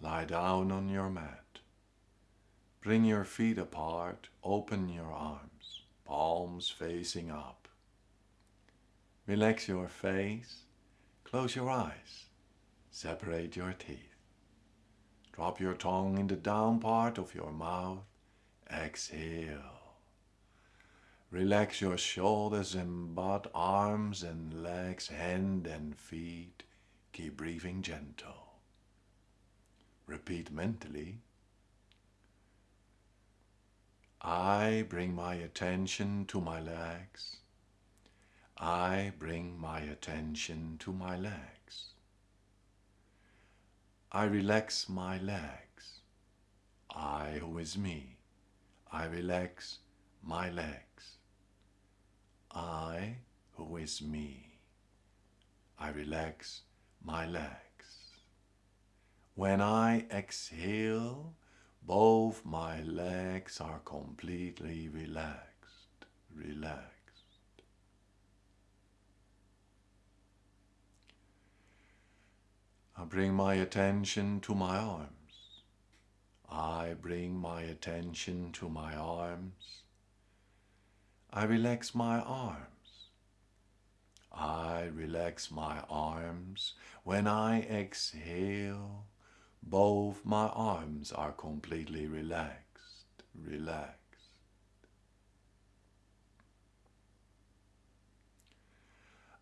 Lie down on your mat. Bring your feet apart, open your arms, palms facing up. Relax your face, close your eyes, separate your teeth. Drop your tongue in the down part of your mouth, exhale. Relax your shoulders and butt, arms and legs, hand and feet. Keep breathing gentle. Repeat mentally. I bring my attention to my legs. I bring my attention to my legs. I relax my legs. I who is me. I relax my legs. I who is me. I relax my legs. When I exhale, both my legs are completely relaxed, relaxed. I bring my attention to my arms. I bring my attention to my arms. I relax my arms. I relax my arms. When I exhale, both my arms are completely relaxed, relaxed.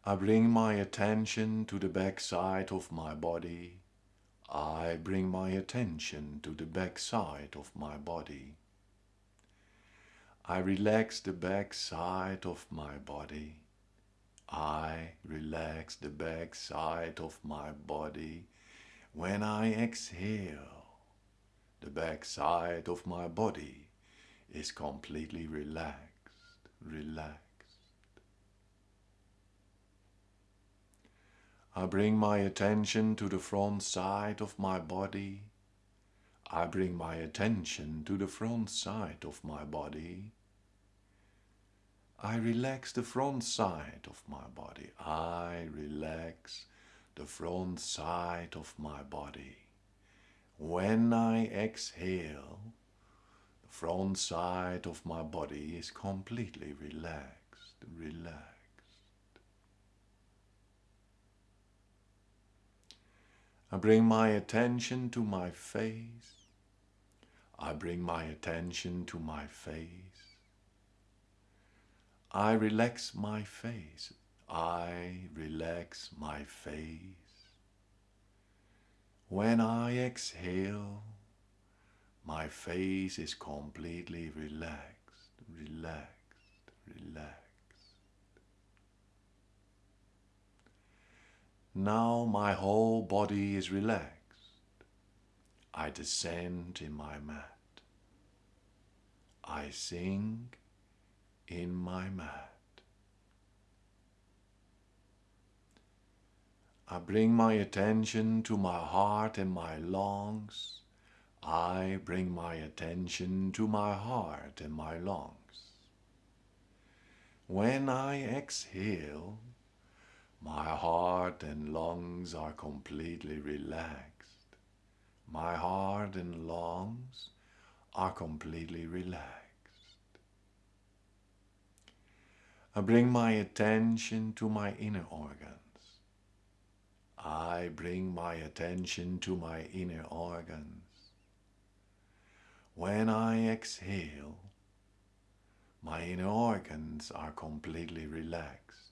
I bring my attention to the back side of my body. I bring my attention to the back side of my body. I relax the back side of my body. I relax the back side of my body. When I exhale, the back side of my body is completely relaxed, relaxed. I bring my attention to the front side of my body. I bring my attention to the front side of my body. I relax the front side of my body. I relax the front side of my body. When I exhale, the front side of my body is completely relaxed, relaxed. I bring my attention to my face. I bring my attention to my face. I relax my face. I relax my face. When I exhale, my face is completely relaxed, relaxed, relaxed. Now my whole body is relaxed. I descend in my mat. I sing in my mat. I bring my attention to my heart and my lungs. I bring my attention to my heart and my lungs. When I exhale, my heart and lungs are completely relaxed. My heart and lungs are completely relaxed. I bring my attention to my inner organs. I bring my attention to my inner organs. When I exhale, my inner organs are completely relaxed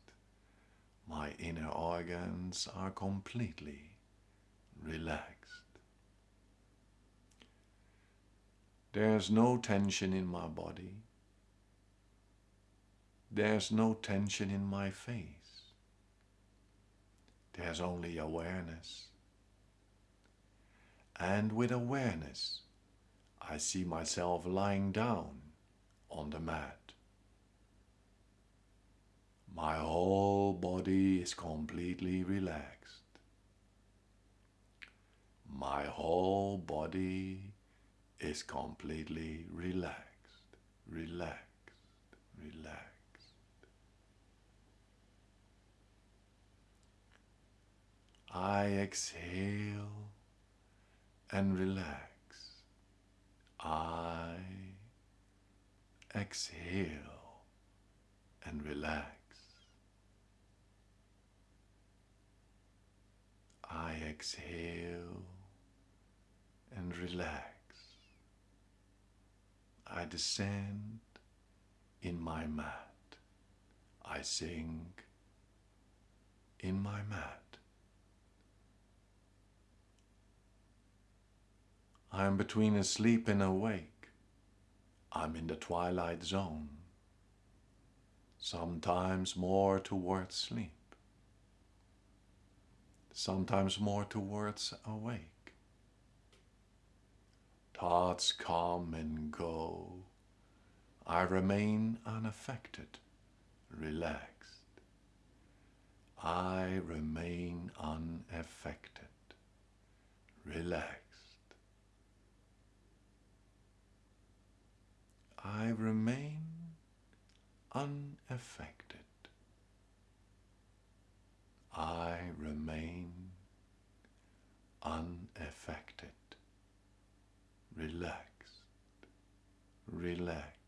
my inner organs are completely relaxed. There's no tension in my body. There's no tension in my face. There's only awareness. And with awareness, I see myself lying down on the mat. My whole body is completely relaxed. My whole body is completely relaxed. relaxed, relaxed. I exhale and relax. I exhale and relax. I exhale and relax. I descend in my mat. I sink in my mat. I am between asleep and awake. I'm in the twilight zone, sometimes more towards sleep, sometimes more towards awake. Thoughts come and go. I remain unaffected, relaxed. I remain unaffected, relaxed. I remain unaffected. I remain unaffected, relaxed, relaxed.